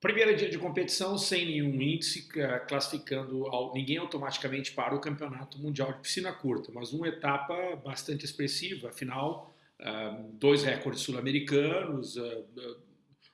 Primeiro dia de competição sem nenhum índice classificando ninguém automaticamente para o Campeonato Mundial de Piscina Curta, mas uma etapa bastante expressiva, afinal, ah, dois recordes sul-americanos, ah,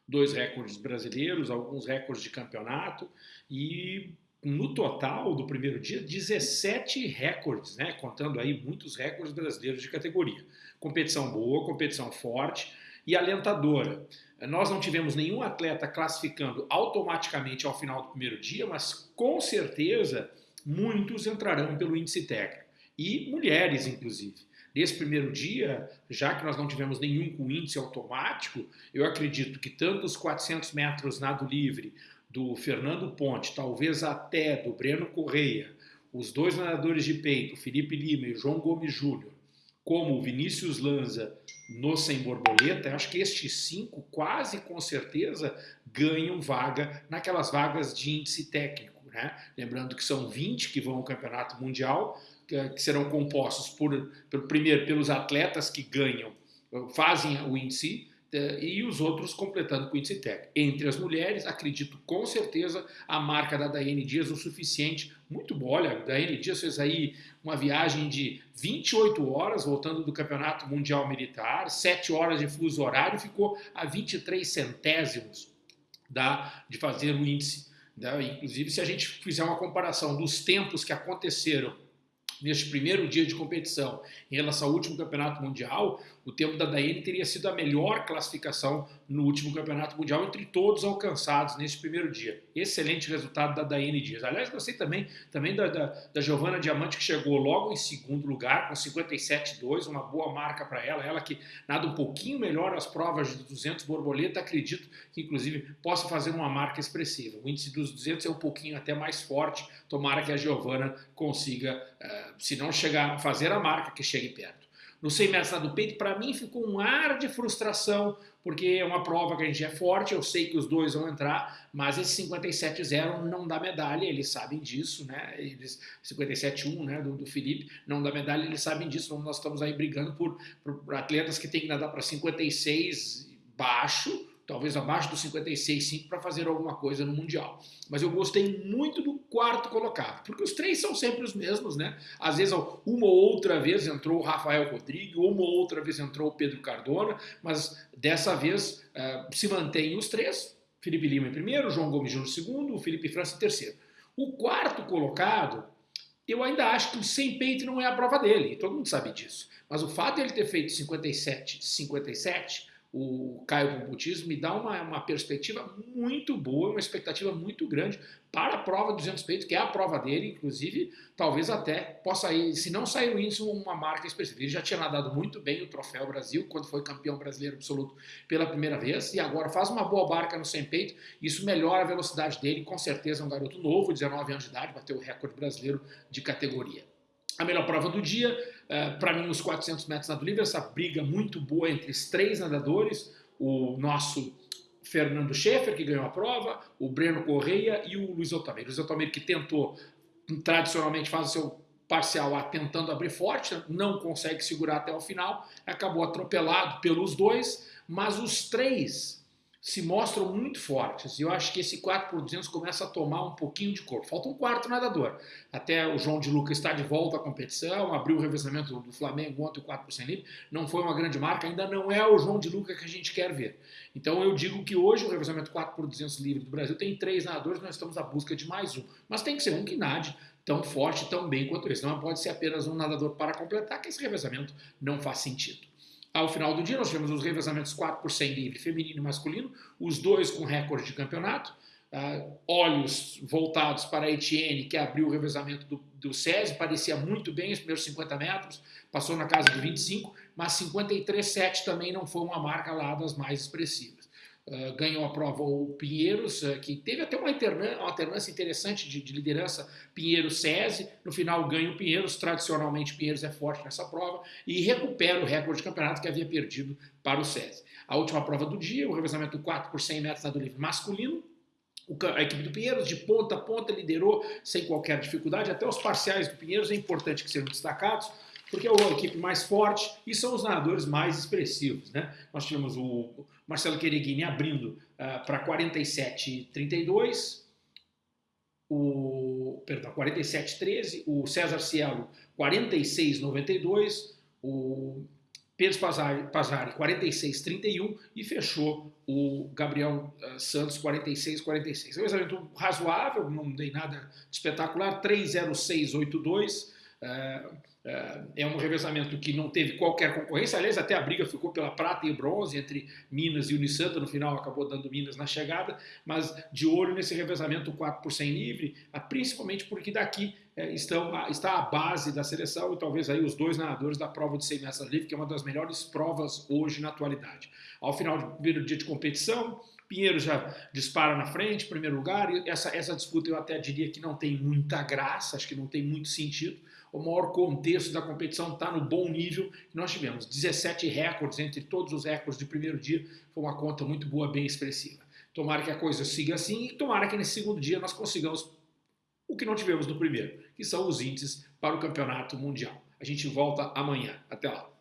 dois recordes brasileiros, alguns recordes de campeonato e no total do primeiro dia 17 recordes, né, contando aí muitos recordes brasileiros de categoria. Competição boa, competição forte e alentadora. Nós não tivemos nenhum atleta classificando automaticamente ao final do primeiro dia, mas com certeza muitos entrarão pelo índice técnico. E mulheres, inclusive. Nesse primeiro dia, já que nós não tivemos nenhum com índice automático, eu acredito que tanto os 400 metros nado livre do Fernando Ponte, talvez até do Breno Correia, os dois nadadores de peito, Felipe Lima e João Gomes Júnior, como o Vinícius Lanza no Sem Borboleta, acho que estes cinco quase com certeza ganham vaga naquelas vagas de índice técnico. Né? Lembrando que são 20 que vão ao Campeonato Mundial, que, serão compostos por, por, primeiro pelos atletas que ganham, fazem o índice, e os outros completando com o índice técnico. Entre as mulheres, acredito com certeza a marca da Daiane Dias o suficiente. Muito boa, olha, a Daiane Dias fez aí uma viagem de 28 horas, voltando do Campeonato Mundial Militar, 7 horas de fuso horário, ficou a 23 centésimos da, de fazer o índice. Né? Inclusive, se a gente fizer uma comparação dos tempos que aconteceram neste primeiro dia de competição em relação ao último campeonato mundial, o tempo da Daiane teria sido a melhor classificação no último campeonato mundial entre todos alcançados nesse primeiro dia. Excelente resultado da Daiane Dias. Aliás, gostei também, também da, da, da Giovana Diamante, que chegou logo em segundo lugar, com 57,2, uma boa marca para ela. Ela que nada um pouquinho melhor as provas de 200 borboleta, acredito que inclusive possa fazer uma marca expressiva. O índice dos 200 é um pouquinho até mais forte, tomara que a Giovana consiga, uh, se não chegar a fazer a marca, que chegue perto no 100 metros do peito, para mim ficou um ar de frustração, porque é uma prova que a gente é forte, eu sei que os dois vão entrar, mas esse 57-0 não dá medalha, eles sabem disso, né? Eles 57-1, né, do, do, Felipe, não dá medalha, eles sabem disso, nós estamos aí brigando por, por atletas que têm que nadar para 56 baixo, talvez abaixo dos 56,5 para fazer alguma coisa no Mundial. Mas eu gostei muito do quarto colocado, porque os três são sempre os mesmos, né? Às vezes uma ou outra vez entrou o Rafael Rodrigues, uma ou outra vez entrou o Pedro Cardona, mas dessa vez uh, se mantém os três, Felipe Lima em primeiro, João Gomes Júnior em segundo, o Felipe França em terceiro. O quarto colocado, eu ainda acho que o sem peito não é a prova dele, todo mundo sabe disso. Mas o fato de ele ter feito 57, 57 o Caio Computismo me dá uma, uma perspectiva muito boa, uma expectativa muito grande para a prova 200 peitos, que é a prova dele, inclusive, talvez até possa ir, se não sair o índice, uma marca específica. Ele já tinha nadado muito bem o Troféu Brasil, quando foi campeão brasileiro absoluto pela primeira vez, e agora faz uma boa barca no 100 peito, isso melhora a velocidade dele, com certeza é um garoto novo, 19 anos de idade, bateu o recorde brasileiro de categoria. A melhor prova do dia, uh, para mim, os 400 metros nado livre, essa briga muito boa entre os três nadadores, o nosso Fernando Schaeffer, que ganhou a prova, o Breno Correia e o Luiz Otamir. Luiz Otamir que tentou, tradicionalmente, faz o seu parcial A tentando abrir forte, não consegue segurar até o final, acabou atropelado pelos dois, mas os três se mostram muito fortes. E eu acho que esse 4 por 200 começa a tomar um pouquinho de corpo. Falta um quarto nadador. Até o João de Luca está de volta à competição, abriu o revezamento do Flamengo ontem, o 4 por 100 livre. Não foi uma grande marca, ainda não é o João de Luca que a gente quer ver. Então eu digo que hoje o revezamento 4 por 200 livre do Brasil tem três nadadores, nós estamos à busca de mais um. Mas tem que ser um que nade tão forte, tão bem quanto esse. Não pode ser apenas um nadador para completar, que esse revezamento não faz sentido. Ao final do dia, nós tivemos os revezamentos 4 por 100 livre, feminino e masculino, os dois com recorde de campeonato. Uh, olhos voltados para a Etienne, que abriu o revezamento do, do SESI, parecia muito bem os primeiros 50 metros, passou na casa de 25, mas 53,7 também não foi uma marca lá das mais expressivas. Uh, ganhou a prova o Pinheiros, uh, que teve até uma, alternância interessante de, de liderança Pinheiros-SESI, no final ganha o Pinheiros, tradicionalmente Pinheiros é forte nessa prova, e recupera o recorde de campeonato que havia perdido para o SESI. A última prova do dia, o revezamento 4 por 100 metros do livre masculino, a equipe do Pinheiros, de ponta a ponta, liderou sem qualquer dificuldade, até os parciais do Pinheiros é importante que sejam destacados, porque é a equipe mais forte e são os nadadores mais expressivos. Né? Nós tivemos o, Marcelo Quereguini abrindo uh, para 47,32, o, perdão, 47,13, o César Cielo 46,92, o Pedro Pazari, Pazari 46,31 e fechou o Gabriel uh, Santos 46,46. É um exatamente razoável, não dei nada de espetacular, 3,0682. Uh, é, é um revezamento que não teve qualquer concorrência. Aliás, até a briga ficou pela prata e bronze entre Minas e Unisanta. No final, acabou dando Minas na chegada. Mas de olho nesse revezamento 4 por 100 livre, ah, principalmente porque daqui é, estão, está a base da seleção e talvez aí os dois nadadores da prova de 100 metros livre, que é uma das melhores provas hoje na atualidade. Ao final do primeiro dia de competição, Pinheiro já dispara na frente, primeiro lugar. E essa, essa disputa eu até diria que não tem muita graça, acho que não tem muito sentido o maior contexto da competição está no bom nível que nós tivemos. 17 recordes entre todos os recordes de primeiro dia, foi uma conta muito boa, bem expressiva. Tomara que a coisa siga assim e tomara que nesse segundo dia nós consigamos o que não tivemos no primeiro, que são os índices para o campeonato mundial. A gente volta amanhã. Até lá.